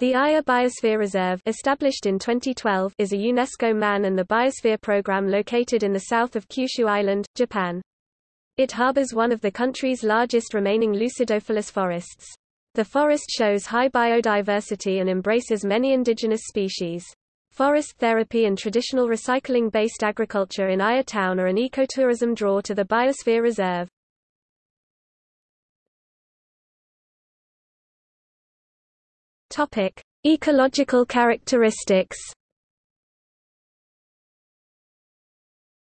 The Aya Biosphere Reserve established in 2012 is a UNESCO Man and the Biosphere Program located in the south of Kyushu Island, Japan. It harbors one of the country's largest remaining Lucidophilous forests. The forest shows high biodiversity and embraces many indigenous species. Forest therapy and traditional recycling-based agriculture in Aya Town are an ecotourism draw to the Biosphere Reserve. Topic: Ecological characteristics.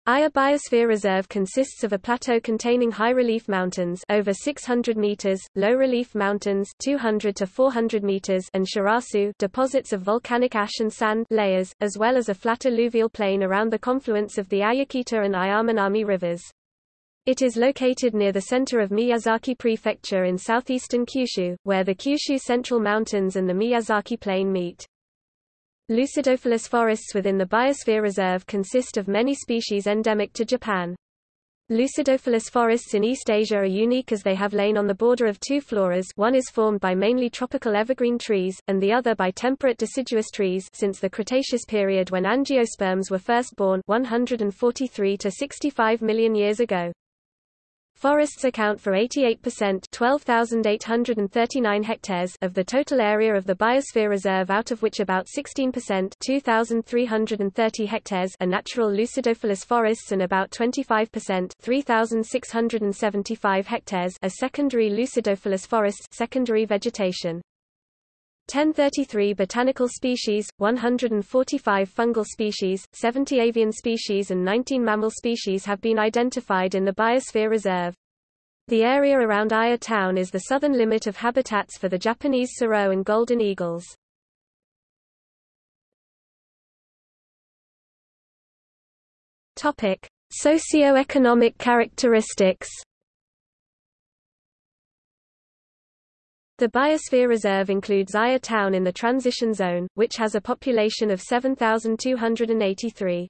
Aya Biosphere Reserve consists of a plateau containing high-relief mountains over 600 meters, low-relief mountains 200 to 400 meters and shirasu deposits of volcanic ash and sand layers, as well as a flat alluvial plain around the confluence of the Ayakita and Ayaminami rivers. It is located near the center of Miyazaki Prefecture in southeastern Kyushu, where the Kyushu Central Mountains and the Miyazaki Plain meet. Lucidophilous forests within the Biosphere Reserve consist of many species endemic to Japan. Lucidophilous forests in East Asia are unique as they have lain on the border of two floras one is formed by mainly tropical evergreen trees, and the other by temperate deciduous trees since the Cretaceous period when angiosperms were first born 143 to 65 million years ago. Forests account for 88% 12,839 hectares of the total area of the Biosphere Reserve out of which about 16% 2,330 hectares are natural lucidophilous forests and about 25% 3,675 hectares are secondary lucidophilous forests secondary vegetation. 1033 botanical species, 145 fungal species, 70 avian species and 19 mammal species have been identified in the Biosphere Reserve. The area around Aya town is the southern limit of habitats for the Japanese serow and golden eagles. Topic: Socio-economic characteristics The Biosphere Reserve includes Aya Town in the Transition Zone, which has a population of 7,283.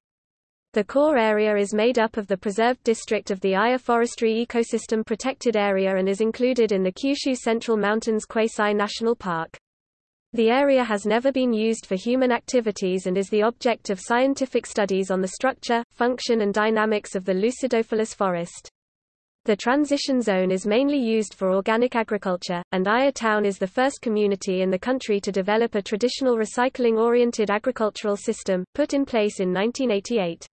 The core area is made up of the preserved district of the Aya Forestry Ecosystem Protected Area and is included in the Kyushu Central Mountains Quasi National Park. The area has never been used for human activities and is the object of scientific studies on the structure, function and dynamics of the Lucidophilous forest. The transition zone is mainly used for organic agriculture, and Aya Town is the first community in the country to develop a traditional recycling-oriented agricultural system, put in place in 1988.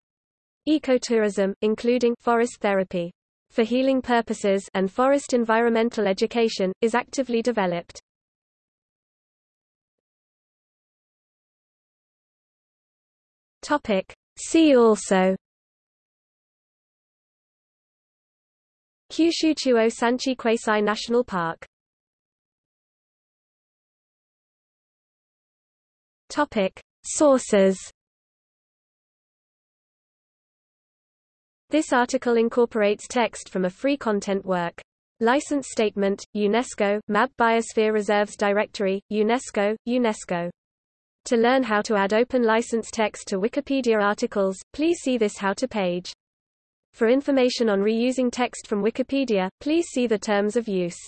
Ecotourism, including forest therapy for healing purposes and forest environmental education, is actively developed. Topic. See also Kyushu Chuo Sanchi Quasi National Park Topic. Sources This article incorporates text from a free content work. License Statement, UNESCO, MAB Biosphere Reserves Directory, UNESCO, UNESCO. To learn how to add open license text to Wikipedia articles, please see this How to page. For information on reusing text from Wikipedia, please see the terms of use.